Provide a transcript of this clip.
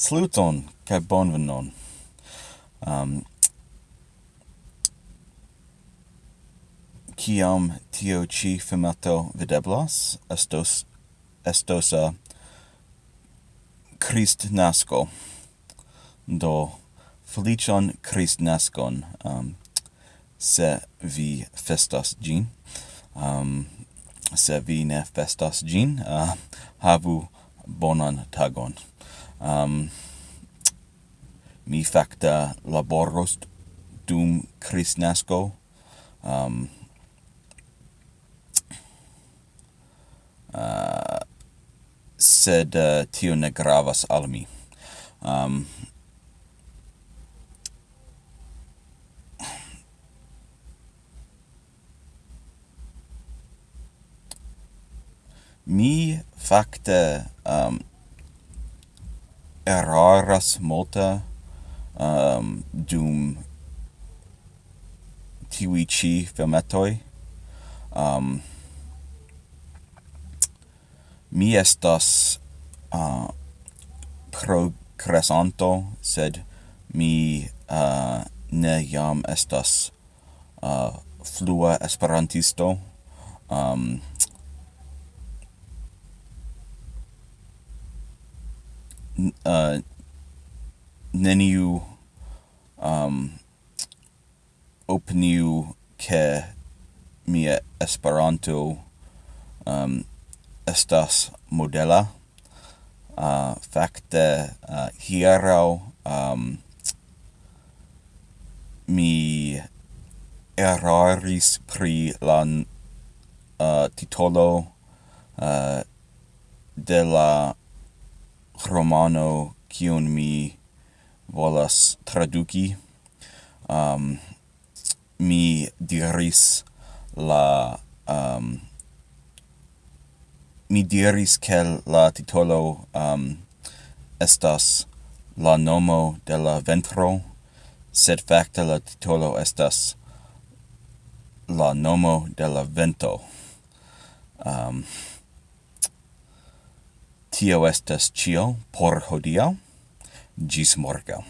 Saluton, kaj bonvenon. Um, kiam tio ci filmato videblas, estos, estos uh, a Christ nasco. Do, felicion Christ nascon, um, se vi festas gin. Um, se vi ne festas gin, uh, havu bonan tagon um, mi facta laboros dum Christnasco um, uh, sed uh, tio ne gravas al mi. Um, mi facta um, eraras multa um, dum tiwi chi filmetoi. Um, mi estas uh, progresanto, sed mi uh, ne jam estas uh, flua esperantisto. Um, uh, neniu um, opiniu ke mia Esperanto um, estas modela. Uh, fakte uh, hiero um, mi eraris pri la uh, titolo uh, de la romano kiun mi volas traduki. Um, mi diris la... Um, mi diris ke la titolo um, estas la nomo de la ventro, sed facte la titolo estas la nomo de la vento. Um, Tio estas cio por hodiaŭ. Gis morgaŭ.